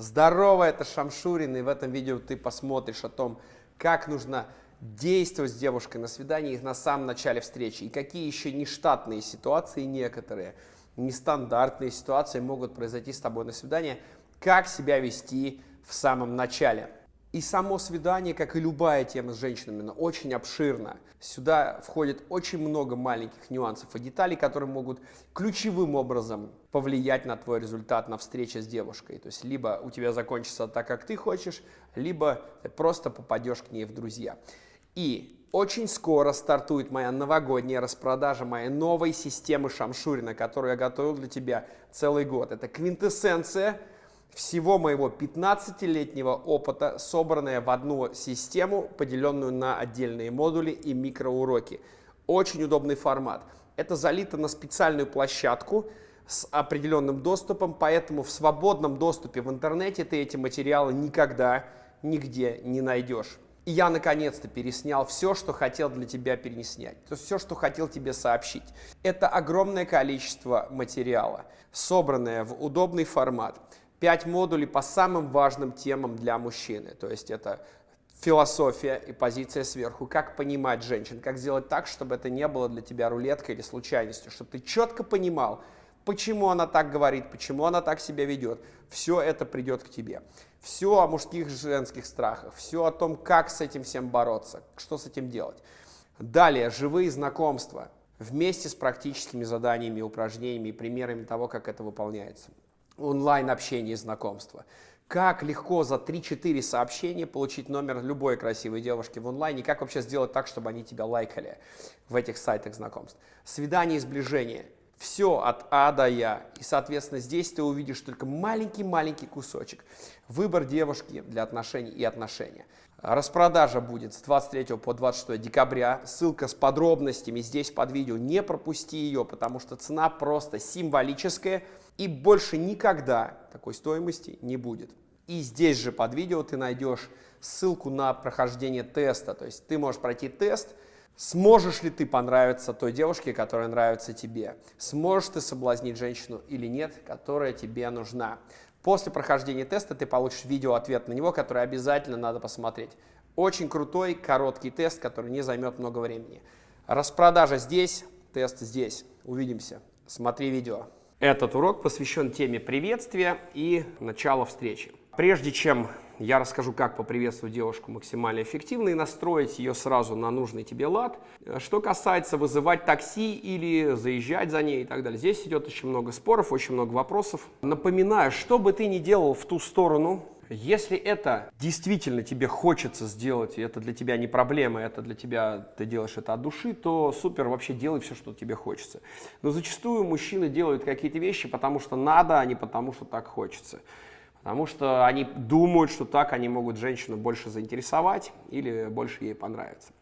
Здорово, это Шамшурин, и в этом видео ты посмотришь о том, как нужно действовать с девушкой на свидании на самом начале встречи, и какие еще нештатные ситуации некоторые, нестандартные ситуации могут произойти с тобой на свидании, как себя вести в самом начале. И само свидание, как и любая тема с женщинами, оно очень обширно. Сюда входит очень много маленьких нюансов и деталей, которые могут ключевым образом повлиять на твой результат на встрече с девушкой. То есть либо у тебя закончится так, как ты хочешь, либо ты просто попадешь к ней в друзья. И очень скоро стартует моя новогодняя распродажа моей новой системы Шамшурина, которую я готовил для тебя целый год. Это квинтэссенция всего моего 15-летнего опыта, собранная в одну систему, поделенную на отдельные модули и микроуроки. Очень удобный формат. Это залито на специальную площадку с определенным доступом, поэтому в свободном доступе в интернете ты эти материалы никогда, нигде не найдешь. И я наконец-то переснял все, что хотел для тебя переснять, то есть все, что хотел тебе сообщить. Это огромное количество материала, собранное в удобный формат. 5 модулей по самым важным темам для мужчины. То есть это философия и позиция сверху, как понимать женщин, как сделать так, чтобы это не было для тебя рулеткой или случайностью, чтобы ты четко понимал, почему она так говорит, почему она так себя ведет. Все это придет к тебе. Все о мужских и женских страхах, все о том, как с этим всем бороться, что с этим делать. Далее, живые знакомства вместе с практическими заданиями, упражнениями и примерами того, как это выполняется онлайн-общение и знакомства. Как легко за 3-4 сообщения получить номер любой красивой девушки в онлайне, как вообще сделать так, чтобы они тебя лайкали в этих сайтах знакомств. Свидание и сближение. Все от А до Я. И, соответственно, здесь ты увидишь только маленький-маленький кусочек. Выбор девушки для отношений и отношения. Распродажа будет с 23 по 26 декабря. Ссылка с подробностями здесь под видео. Не пропусти ее, потому что цена просто символическая и больше никогда такой стоимости не будет. И здесь же под видео ты найдешь ссылку на прохождение теста. То есть ты можешь пройти тест, сможешь ли ты понравиться той девушке, которая нравится тебе. Сможешь ты соблазнить женщину или нет, которая тебе нужна. После прохождения теста ты получишь видео-ответ на него, который обязательно надо посмотреть. Очень крутой, короткий тест, который не займет много времени. Распродажа здесь, тест здесь. Увидимся. Смотри видео. Этот урок посвящен теме приветствия и начала встречи. Прежде чем я расскажу, как поприветствовать девушку максимально эффективно и настроить ее сразу на нужный тебе лад. Что касается вызывать такси или заезжать за ней и так далее, здесь идет очень много споров, очень много вопросов. Напоминаю, что бы ты ни делал в ту сторону, если это действительно тебе хочется сделать, и это для тебя не проблема, это для тебя, ты делаешь это от души, то супер, вообще делай все, что тебе хочется. Но зачастую мужчины делают какие-то вещи, потому что надо, а не потому что так хочется. Потому что они думают, что так они могут женщину больше заинтересовать или больше ей понравиться.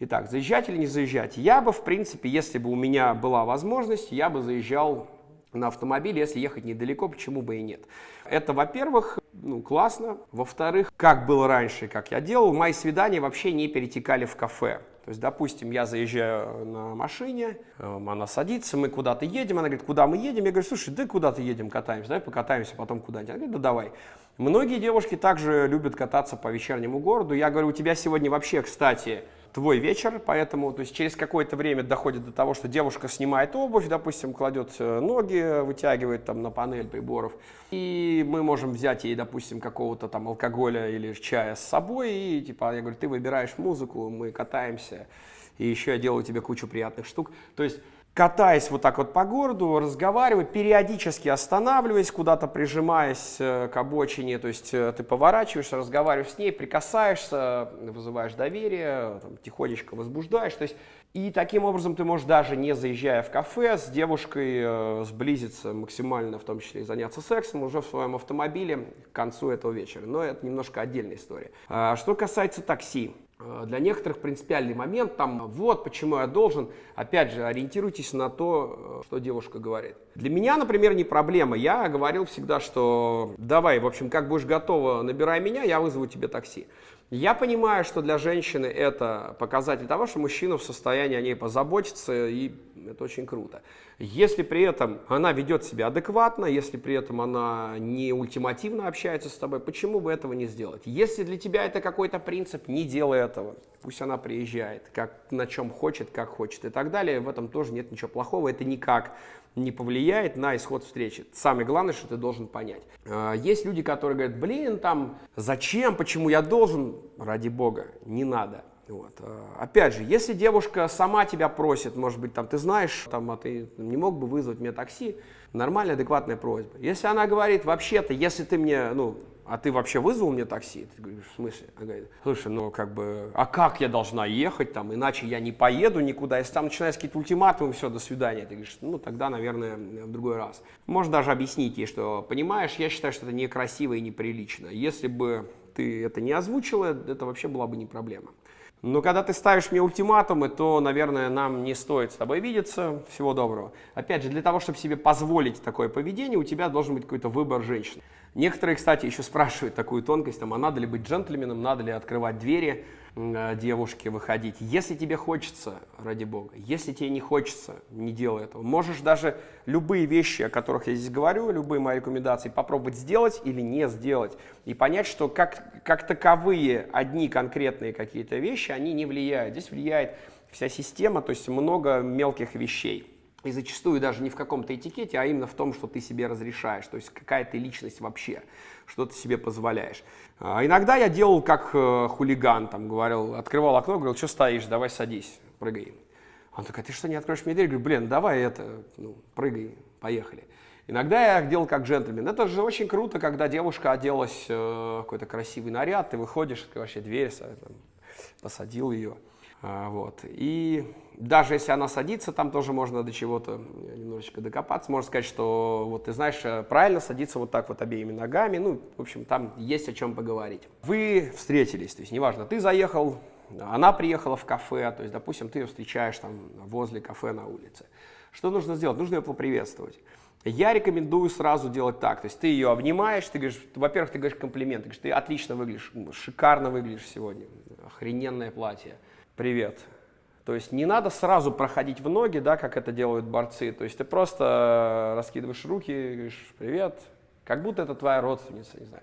Итак, заезжать или не заезжать? Я бы, в принципе, если бы у меня была возможность, я бы заезжал на автомобиле, если ехать недалеко, почему бы и нет. Это, во-первых, ну, классно. Во-вторых, как было раньше, как я делал, мои свидания вообще не перетекали в кафе. То есть, допустим, я заезжаю на машине, эм, она садится, мы куда-то едем, она говорит, куда мы едем? Я говорю, слушай, да куда-то едем, катаемся, давай покатаемся потом куда-нибудь. Она говорит, да давай. Многие девушки также любят кататься по вечернему городу. Я говорю, у тебя сегодня вообще, кстати, твой вечер, поэтому то есть через какое-то время доходит до того, что девушка снимает обувь, допустим, кладет э, ноги, вытягивает там на панель приборов, и мы можем взять ей, допустим, какого-то там алкоголя или чая с собой, и типа я говорю, ты выбираешь музыку, мы катаемся, и еще я делаю тебе кучу приятных штук. То есть катаясь вот так вот по городу, разговаривая, периодически останавливаясь, куда-то прижимаясь э, к обочине, то есть э, ты поворачиваешься, разговариваешь с ней, прикасаешься, вызываешь доверие, там, тихонечко возбуждаешь, то есть и таким образом ты можешь даже не заезжая в кафе с девушкой э, сблизиться максимально, в том числе и заняться сексом уже в своем автомобиле к концу этого вечера. Но это немножко отдельная история. А, что касается такси, для некоторых принципиальный момент, там, вот почему я должен, опять же, ориентируйтесь на то, э, что девушка говорит. Для меня, например, не проблема, я говорил всегда, что давай, в общем, как будешь готова, набирай меня, я вызову тебе такси. Я понимаю, что для женщины это показатель того, что мужчина в состоянии о ней позаботиться, и это очень круто. Если при этом она ведет себя адекватно, если при этом она не ультимативно общается с тобой, почему бы этого не сделать? Если для тебя это какой-то принцип, не делай этого. Пусть она приезжает, как, на чем хочет, как хочет и так далее. В этом тоже нет ничего плохого. Это никак не повлияет на исход встречи. Самое главное, что ты должен понять. А, есть люди, которые говорят, блин, там, зачем, почему я должен? Ради бога, не надо. Вот. А, опять же, если девушка сама тебя просит, может быть, там, ты знаешь, там, а ты не мог бы вызвать мне такси, нормальная, адекватная просьба. Если она говорит, вообще-то, если ты мне, ну, а ты вообще вызвал мне такси? Ты говоришь, в смысле? Она говорит, слушай, ну как бы, а как я должна ехать там, иначе я не поеду никуда. Если там начинаются какие-то ультиматумы, все, до свидания. Ты говоришь, ну тогда, наверное, в другой раз. Можно даже объяснить ей, что, понимаешь, я считаю, что это некрасиво и неприлично. Если бы ты это не озвучила, это вообще была бы не проблема. Но когда ты ставишь мне ультиматумы, то, наверное, нам не стоит с тобой видеться. Всего доброго. Опять же, для того, чтобы себе позволить такое поведение, у тебя должен быть какой-то выбор женщин. Некоторые, кстати, еще спрашивают такую тонкость, там, а надо ли быть джентльменом, надо ли открывать двери девушке, выходить. Если тебе хочется, ради бога, если тебе не хочется, не делай этого. Можешь даже любые вещи, о которых я здесь говорю, любые мои рекомендации, попробовать сделать или не сделать. И понять, что как, как таковые одни конкретные какие-то вещи, они не влияют. Здесь влияет вся система, то есть много мелких вещей. И зачастую даже не в каком-то этикете, а именно в том, что ты себе разрешаешь, то есть какая ты личность вообще, что ты себе позволяешь. А иногда я делал как э, хулиган, там говорил, открывал окно, говорил, что стоишь, давай садись, прыгай. Он такой, ты что, не откроешь мне дверь? Говорю, блин, давай это, ну, прыгай, поехали. Иногда я делал как джентльмен. Это же очень круто, когда девушка оделась э, какой-то красивый наряд, ты выходишь, открываешь дверь, там, посадил ее. А, вот. И даже если она садится, там тоже можно до чего-то немножечко докопаться. Можно сказать, что вот ты знаешь, э, правильно садиться вот так вот обеими ногами. Ну, в общем, там есть о чем поговорить. Вы встретились, то есть неважно, ты заехал, она приехала в кафе, то есть, допустим, ты ее встречаешь там возле кафе на улице. Что нужно сделать? Нужно ее поприветствовать. Я рекомендую сразу делать так. То есть ты ее обнимаешь, ты говоришь, во-первых, ты говоришь комплимент, ты говоришь, ты отлично выглядишь, шикарно выглядишь сегодня, охрененное платье привет. То есть не надо сразу проходить в ноги, да, как это делают борцы. То есть ты просто раскидываешь руки, говоришь привет, как будто это твоя родственница, не знаю.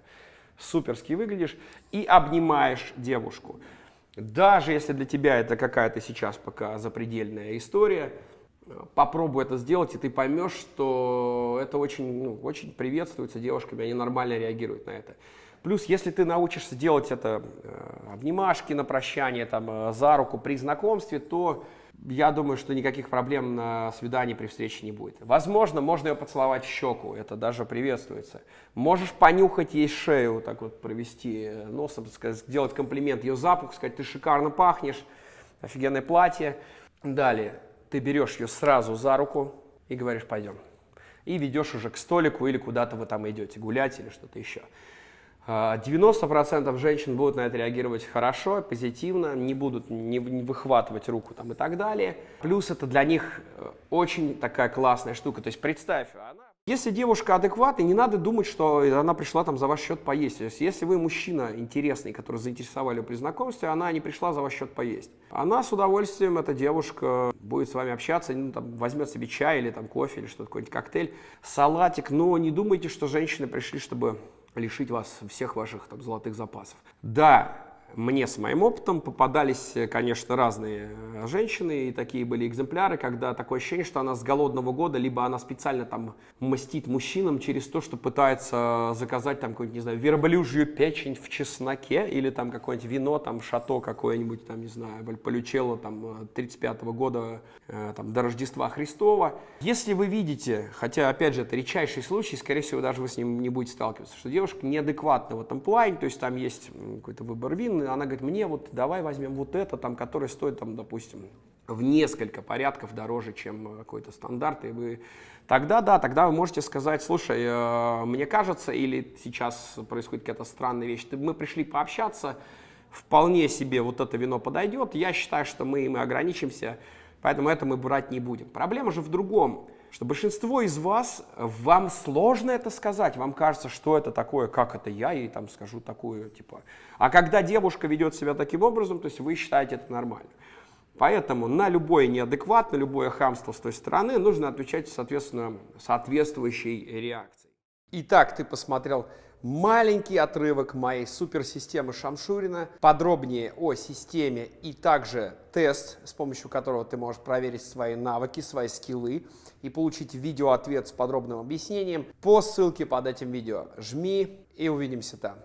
Суперски выглядишь и обнимаешь девушку. Даже если для тебя это какая-то сейчас пока запредельная история, попробуй это сделать, и ты поймешь, что это очень, ну, очень приветствуется девушками, они нормально реагируют на это. Плюс, если ты научишься делать это э, обнимашки на прощание, там, э, за руку при знакомстве, то я думаю, что никаких проблем на свидании при встрече не будет. Возможно, можно ее поцеловать в щеку, это даже приветствуется. Можешь понюхать ей шею, так вот провести э, носом, сказать, сделать комплимент ее запах, сказать, ты шикарно пахнешь, офигенное платье. Далее, ты берешь ее сразу за руку и говоришь, пойдем. И ведешь уже к столику или куда-то вы там идете гулять или что-то еще. 90% а, женщин будут на это реагировать хорошо, позитивно, не будут не выхватывать руку там и так далее. Плюс это для них э, очень такая классная штука. То есть представь, она... Если девушка адекватная, не надо думать, что она пришла там за ваш счет поесть. То есть, если вы мужчина интересный, который заинтересовали при знакомстве, она не пришла за ваш счет поесть. Она с удовольствием, эта девушка, будет с вами общаться, ну, там, возьмет себе чай или там кофе или что-то, какой-нибудь коктейль, салатик. Но не думайте, что женщины пришли, чтобы лишить вас всех ваших там, золотых запасов. Да, мне с моим опытом попадались, конечно, разные э, женщины, и такие были экземпляры, когда такое ощущение, что она с голодного года, либо она специально там мастит мужчинам через то, что пытается заказать там какую-нибудь, не знаю, верблюжью печень в чесноке, или там какое-нибудь вино, там шато какое-нибудь, там, не знаю, Вальполючелло, там, 35 -го года, э, там, до Рождества Христова. Если вы видите, хотя, опять же, это редчайший случай, скорее всего, даже вы с ним не будете сталкиваться, что девушка неадекватна в этом плане, то есть там есть какой-то выбор вин, она говорит, мне вот давай возьмем вот это, там, которое стоит, там, допустим, в несколько порядков дороже, чем какой-то стандарт, и вы тогда, да, тогда вы можете сказать, слушай, э, мне кажется, или сейчас происходит какая-то странная вещь, мы пришли пообщаться, вполне себе вот это вино подойдет, я считаю, что мы, мы ограничимся, поэтому это мы брать не будем. Проблема же в другом. что большинство из вас, вам сложно это сказать, вам кажется, что это такое, как это я ей там скажу такую, типа. А когда девушка ведет себя таким образом, то есть вы считаете это нормально. Поэтому на любое неадекват, на любое хамство с той стороны нужно отвечать соответственно соответствующей реакцией. Итак, ты посмотрел маленький отрывок моей суперсистемы Шамшурина, подробнее о системе и также тест, с помощью которого ты можешь проверить свои навыки, свои скиллы и получить видеоответ с подробным объяснением по ссылке под этим видео. Жми и увидимся там.